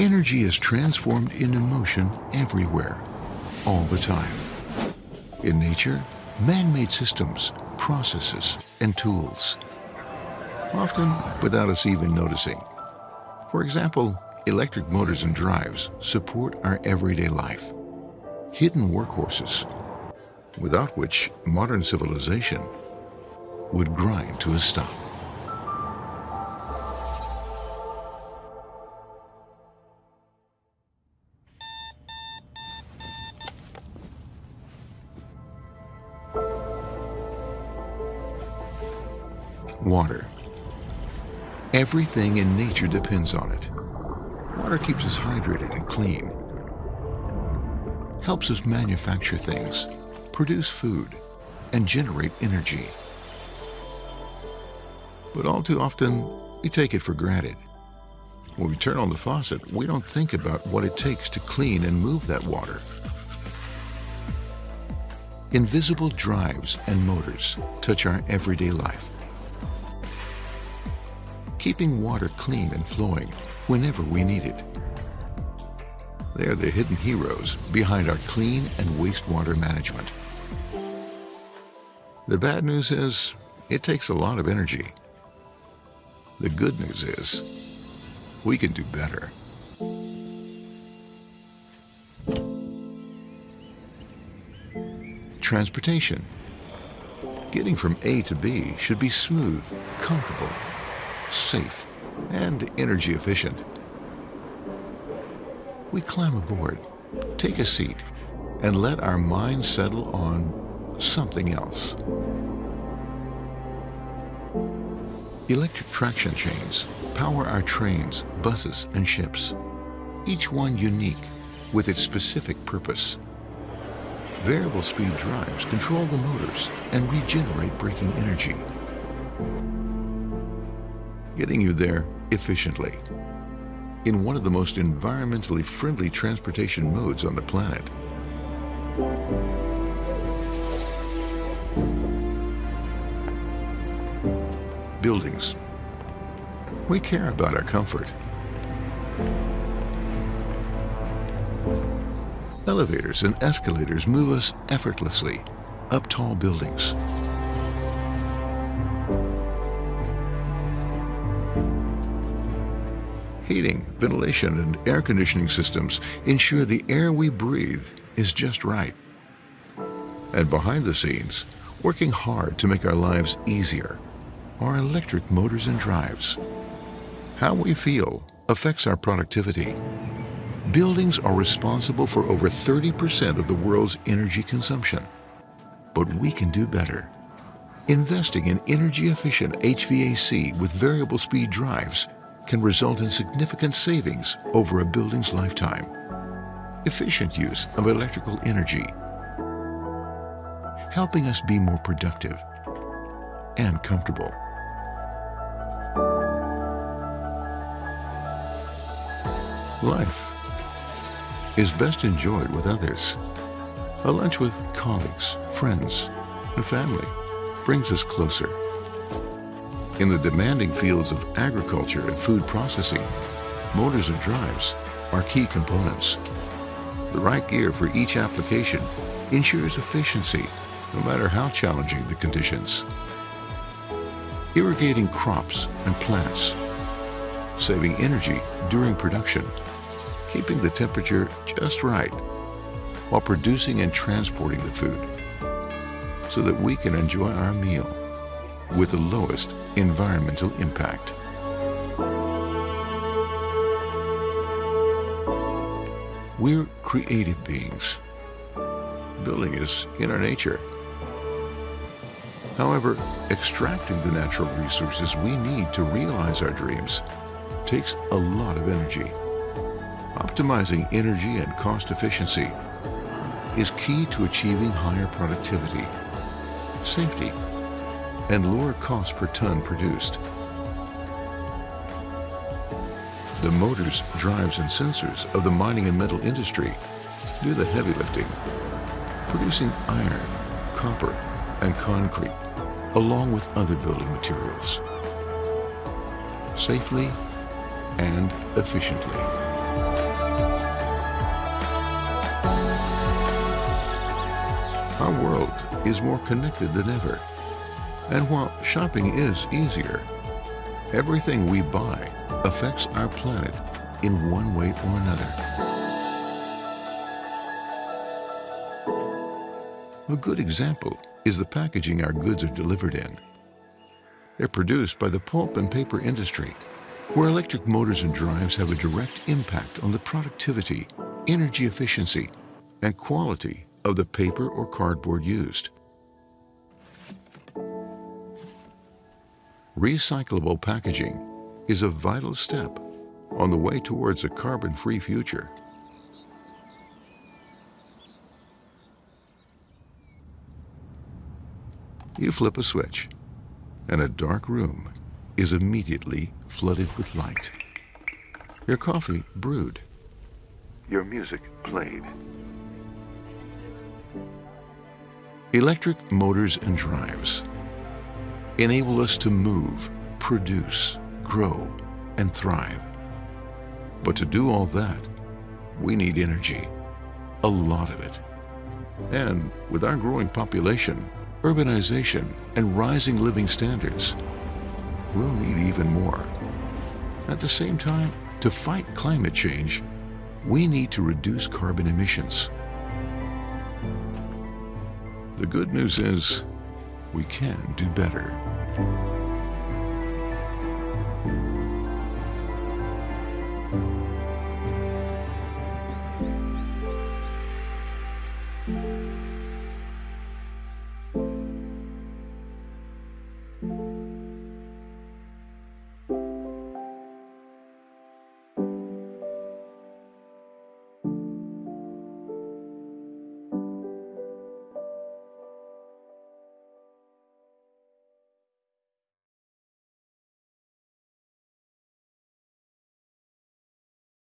Energy is transformed into motion everywhere, all the time. In nature, man-made systems, processes, and tools, often without us even noticing. For example, electric motors and drives support our everyday life. Hidden workhorses, without which modern civilization would grind to a stop. Water. Everything in nature depends on it. Water keeps us hydrated and clean, helps us manufacture things, produce food, and generate energy. But all too often, we take it for granted. When we turn on the faucet, we don't think about what it takes to clean and move that water. Invisible drives and motors touch our everyday life keeping water clean and flowing whenever we need it. They are the hidden heroes behind our clean and wastewater management. The bad news is, it takes a lot of energy. The good news is, we can do better. Transportation. Getting from A to B should be smooth, comfortable, safe, and energy efficient. We climb aboard, take a seat, and let our minds settle on something else. Electric traction chains power our trains, buses, and ships, each one unique with its specific purpose. Variable speed drives control the motors and regenerate braking energy getting you there efficiently in one of the most environmentally friendly transportation modes on the planet. Buildings. We care about our comfort. Elevators and escalators move us effortlessly up tall buildings. Heating, ventilation, and air conditioning systems ensure the air we breathe is just right. And behind the scenes, working hard to make our lives easier, are electric motors and drives. How we feel affects our productivity. Buildings are responsible for over 30% of the world's energy consumption. But we can do better. Investing in energy-efficient HVAC with variable speed drives can result in significant savings over a building's lifetime. Efficient use of electrical energy, helping us be more productive and comfortable. Life is best enjoyed with others. A lunch with colleagues, friends, and family brings us closer. In the demanding fields of agriculture and food processing, motors and drives are key components. The right gear for each application ensures efficiency, no matter how challenging the conditions. Irrigating crops and plants, saving energy during production, keeping the temperature just right, while producing and transporting the food, so that we can enjoy our meal with the lowest environmental impact. We're creative beings. Building is in our nature. However, extracting the natural resources we need to realize our dreams takes a lot of energy. Optimizing energy and cost efficiency is key to achieving higher productivity, safety, and lower cost per ton produced. The motors, drives, and sensors of the mining and metal industry do the heavy lifting, producing iron, copper, and concrete, along with other building materials, safely and efficiently. Our world is more connected than ever. And while shopping is easier, everything we buy affects our planet in one way or another. A good example is the packaging our goods are delivered in. They're produced by the pulp and paper industry, where electric motors and drives have a direct impact on the productivity, energy efficiency, and quality of the paper or cardboard used. Recyclable packaging is a vital step on the way towards a carbon-free future. You flip a switch, and a dark room is immediately flooded with light. Your coffee brewed. Your music played. Electric motors and drives enable us to move, produce, grow, and thrive. But to do all that, we need energy, a lot of it. And with our growing population, urbanization, and rising living standards, we'll need even more. At the same time, to fight climate change, we need to reduce carbon emissions. The good news is we can do better.